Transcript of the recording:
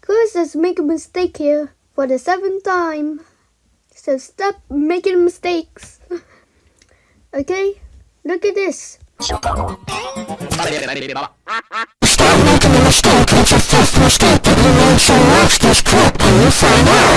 Chris has made a mistake here for the seventh time. So stop making mistakes. okay? Look at this. Stop making a mistake. It's the fifth mistake that you made, so watch this clip and you find out.